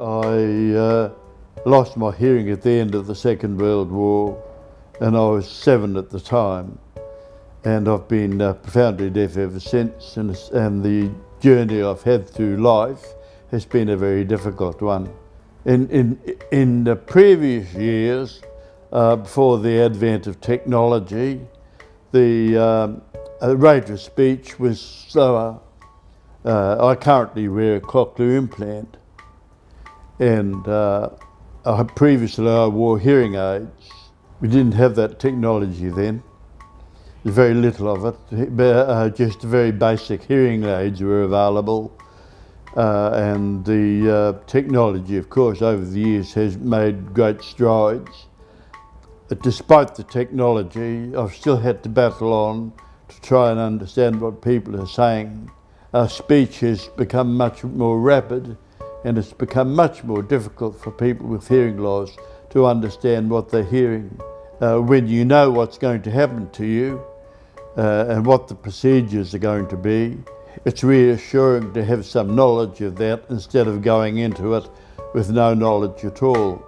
uh, lost my hearing at the end of the Second World War, and I was seven at the time. And I've been uh, profoundly deaf ever since, and, and the journey I've had through life has been a very difficult one. In, in, in the previous years, uh, before the advent of technology, the um, rate of speech was slower. Uh, I currently wear a cochlear implant and uh, I, previously I wore hearing aids. We didn't have that technology then. There's very little of it. Uh, just very basic hearing aids were available uh, and the uh, technology, of course, over the years has made great strides. But despite the technology, I've still had to battle on to try and understand what people are saying. Our speech has become much more rapid and it's become much more difficult for people with hearing loss to understand what they're hearing. Uh, when you know what's going to happen to you uh, and what the procedures are going to be, it's reassuring to have some knowledge of that instead of going into it with no knowledge at all.